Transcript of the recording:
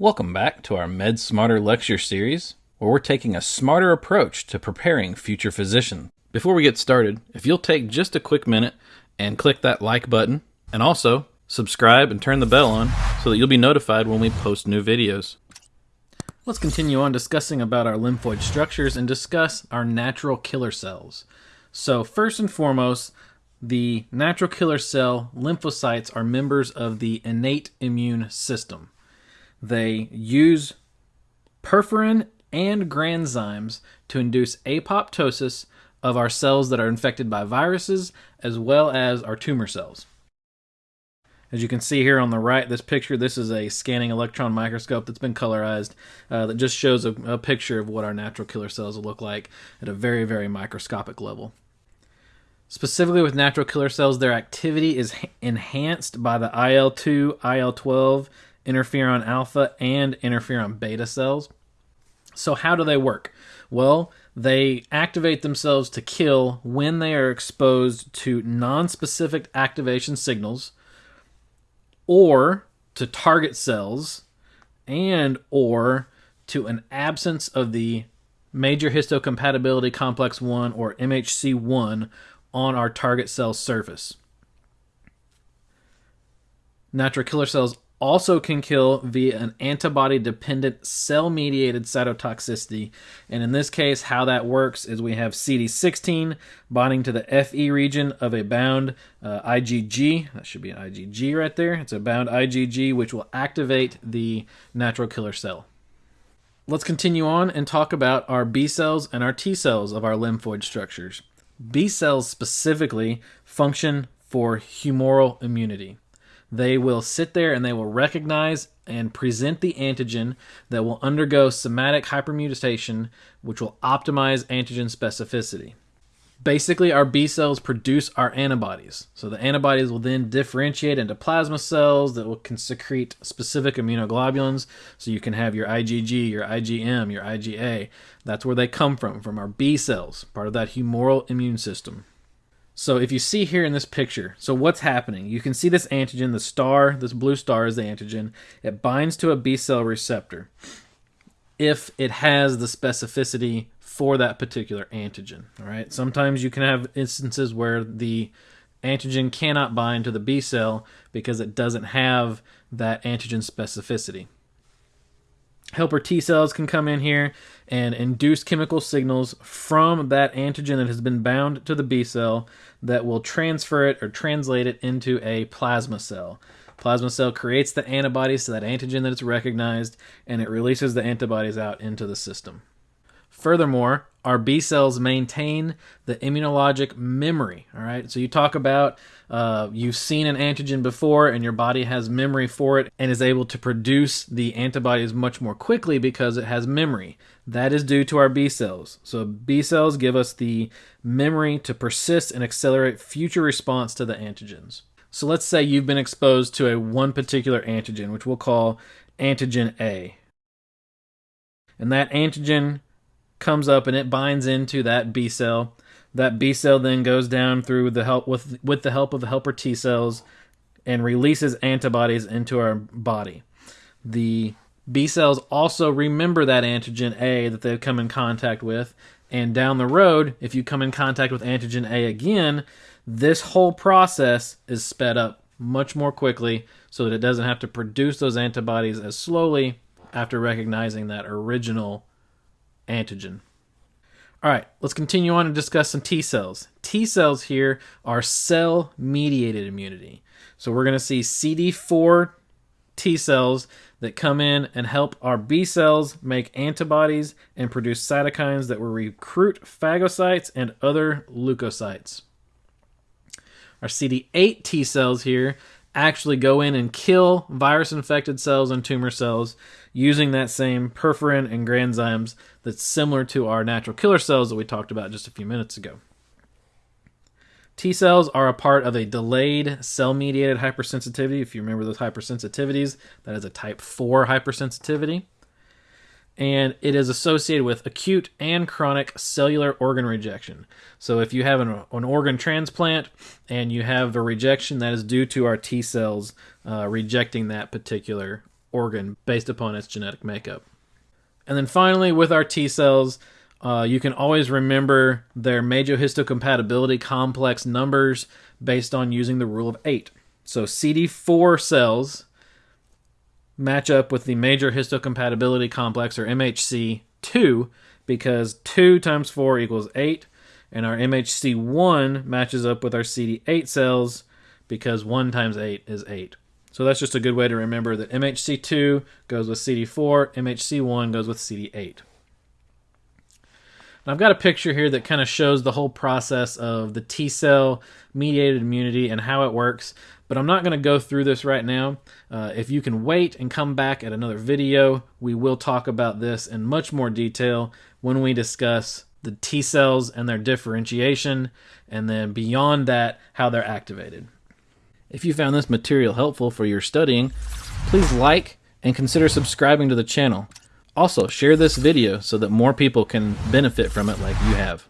Welcome back to our Med Smarter lecture series, where we're taking a smarter approach to preparing future physicians. Before we get started, if you'll take just a quick minute and click that like button, and also subscribe and turn the bell on so that you'll be notified when we post new videos. Let's continue on discussing about our lymphoid structures and discuss our natural killer cells. So, first and foremost, the natural killer cell lymphocytes are members of the innate immune system. They use perforin and granzymes to induce apoptosis of our cells that are infected by viruses as well as our tumor cells. As you can see here on the right, this picture, this is a scanning electron microscope that's been colorized uh, that just shows a, a picture of what our natural killer cells will look like at a very, very microscopic level. Specifically with natural killer cells, their activity is enhanced by the IL 2, IL 12, interferon alpha, and interferon beta cells. So, how do they work? Well, they activate themselves to kill when they are exposed to non-specific activation signals or to target cells and or to an absence of the major histocompatibility complex 1 or MHC1 on our target cell surface. Natural killer cells also can kill via an antibody dependent cell mediated cytotoxicity. And in this case, how that works is we have CD16 binding to the Fc region of a bound uh, IgG. That should be an IgG right there. It's a bound IgG which will activate the natural killer cell. Let's continue on and talk about our B cells and our T cells of our lymphoid structures. B cells specifically function for humoral immunity. They will sit there and they will recognize and present the antigen that will undergo somatic hypermutation, which will optimize antigen specificity. Basically, our B cells produce our antibodies. So the antibodies will then differentiate into plasma cells that will can secrete specific immunoglobulins. So you can have your IgG, your IgM, your IgA. That's where they come from, from our B cells, part of that humoral immune system. So if you see here in this picture, so what's happening? You can see this antigen, the star, this blue star is the antigen. It binds to a B cell receptor if it has the specificity for that particular antigen. All right. Sometimes you can have instances where the antigen cannot bind to the B cell because it doesn't have that antigen specificity. Helper T cells can come in here and induce chemical signals from that antigen that has been bound to the B cell that will transfer it or translate it into a plasma cell. Plasma cell creates the antibodies to that antigen that it's recognized and it releases the antibodies out into the system. Furthermore, our B cells maintain the immunologic memory. All right, so you talk about uh, you've seen an antigen before, and your body has memory for it and is able to produce the antibodies much more quickly because it has memory. That is due to our B cells. So B cells give us the memory to persist and accelerate future response to the antigens. So let's say you've been exposed to a one particular antigen, which we'll call antigen A. And that antigen comes up and it binds into that B cell. That B cell then goes down through the help with with the help of the helper T cells and releases antibodies into our body. The B cells also remember that antigen A that they've come in contact with, and down the road, if you come in contact with antigen A again, this whole process is sped up much more quickly so that it doesn't have to produce those antibodies as slowly after recognizing that original antigen. All right, let's continue on and discuss some T cells. T cells here are cell mediated immunity. So we're going to see CD4 T cells that come in and help our B cells make antibodies and produce cytokines that will recruit phagocytes and other leukocytes. Our CD8 T cells here actually go in and kill virus infected cells and tumor cells using that same perforin and granzymes that's similar to our natural killer cells that we talked about just a few minutes ago. T cells are a part of a delayed cell mediated hypersensitivity. If you remember those hypersensitivities, that is a type 4 hypersensitivity. And it is associated with acute and chronic cellular organ rejection. So, if you have an, an organ transplant and you have a rejection, that is due to our T cells uh, rejecting that particular organ based upon its genetic makeup. And then finally, with our T cells, uh, you can always remember their major histocompatibility complex numbers based on using the rule of eight. So CD4 cells match up with the major histocompatibility complex, or MHC, 2, because 2 times 4 equals 8, and our MHC1 matches up with our CD8 cells because 1 times 8 is 8. So that's just a good way to remember that MHC2 goes with CD4, MHC1 goes with CD8. Now I've got a picture here that kind of shows the whole process of the T cell mediated immunity and how it works, but I'm not going to go through this right now. Uh, if you can wait and come back at another video, we will talk about this in much more detail when we discuss the T cells and their differentiation, and then beyond that, how they're activated. If you found this material helpful for your studying, please like and consider subscribing to the channel. Also, share this video so that more people can benefit from it like you have.